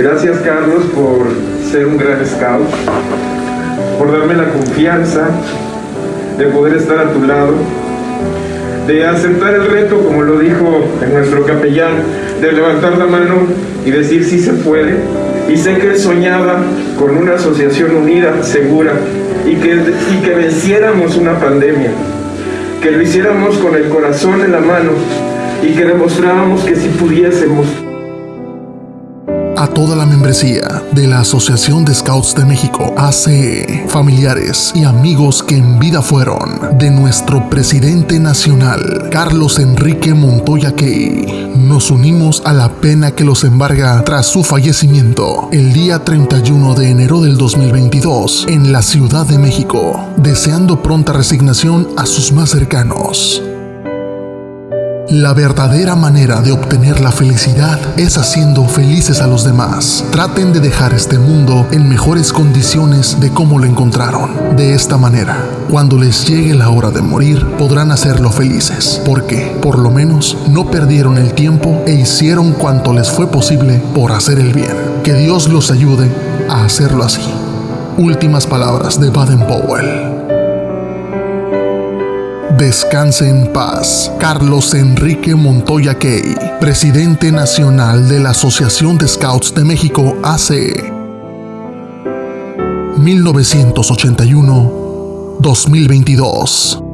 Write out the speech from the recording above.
Gracias Carlos por ser un gran scout, por darme la confianza de poder estar a tu lado, de aceptar el reto, como lo dijo nuestro capellán, de levantar la mano y decir sí se puede. Y sé que él soñaba con una asociación unida, segura, y que, y que venciéramos una pandemia, que lo hiciéramos con el corazón en la mano y que demostráramos que si pudiésemos toda la membresía de la Asociación de Scouts de México, ACE, familiares y amigos que en vida fueron de nuestro presidente nacional, Carlos Enrique Montoya Key. Nos unimos a la pena que los embarga tras su fallecimiento el día 31 de enero del 2022 en la Ciudad de México, deseando pronta resignación a sus más cercanos. La verdadera manera de obtener la felicidad es haciendo felices a los demás. Traten de dejar este mundo en mejores condiciones de cómo lo encontraron. De esta manera, cuando les llegue la hora de morir, podrán hacerlo felices, porque, por lo menos, no perdieron el tiempo e hicieron cuanto les fue posible por hacer el bien. Que Dios los ayude a hacerlo así. Últimas palabras de Baden Powell. Descanse en paz. Carlos Enrique Montoya Key, presidente nacional de la Asociación de Scouts de México, ACE. 1981-2022.